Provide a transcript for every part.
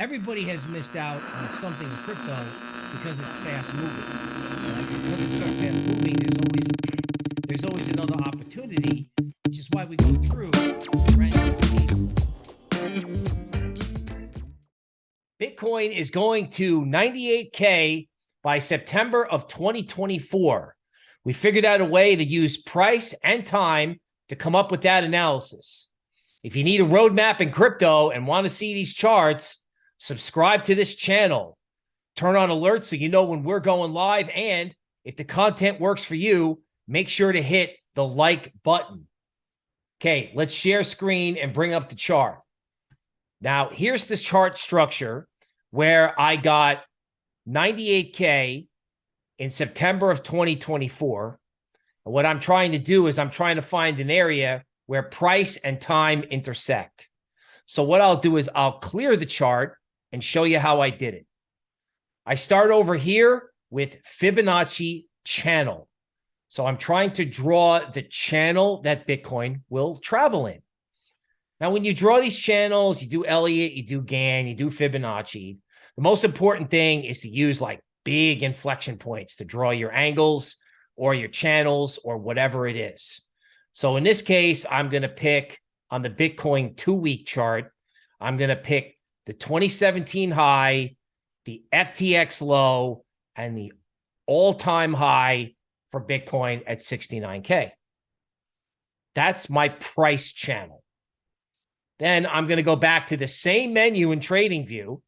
everybody has missed out on something in crypto because it's fast moving. Because it's so fast moving, there's always there's always another opportunity, which is why we go through Bitcoin is going to 98K by September of 2024. We figured out a way to use price and time to come up with that analysis. If you need a roadmap in crypto and want to see these charts, subscribe to this channel. Turn on alerts so you know when we're going live. And if the content works for you, make sure to hit the like button. Okay, let's share screen and bring up the chart. Now, here's this chart structure where I got 98K in September of 2024. And what I'm trying to do is I'm trying to find an area where price and time intersect. So what I'll do is I'll clear the chart and show you how I did it. I start over here with Fibonacci channel. So I'm trying to draw the channel that Bitcoin will travel in. Now, when you draw these channels, you do Elliott, you do Gann, you do Fibonacci. The most important thing is to use like big inflection points to draw your angles or your channels or whatever it is. So in this case, I'm going to pick on the Bitcoin two week chart, I'm going to pick the 2017 high, the FTX low, and the all time high for Bitcoin at 69K. That's my price channel. Then I'm going to go back to the same menu in TradingView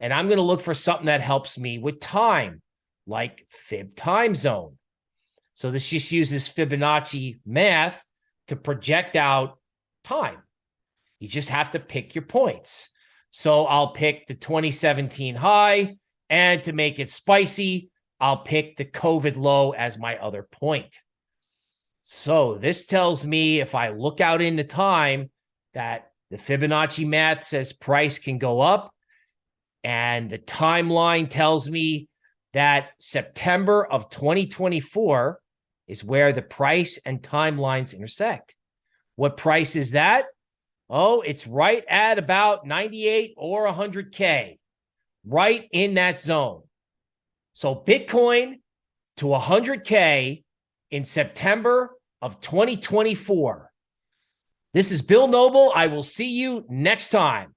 and I'm going to look for something that helps me with time, like fib time zone. So this just uses Fibonacci math to project out time. You just have to pick your points. So I'll pick the 2017 high, and to make it spicy, I'll pick the COVID low as my other point. So this tells me if I look out into time that the Fibonacci math says price can go up and the timeline tells me that September of 2024 is where the price and timelines intersect. What price is that? Oh, it's right at about 98 or 100K, right in that zone. So Bitcoin to 100K in September of 2024. This is Bill Noble. I will see you next time.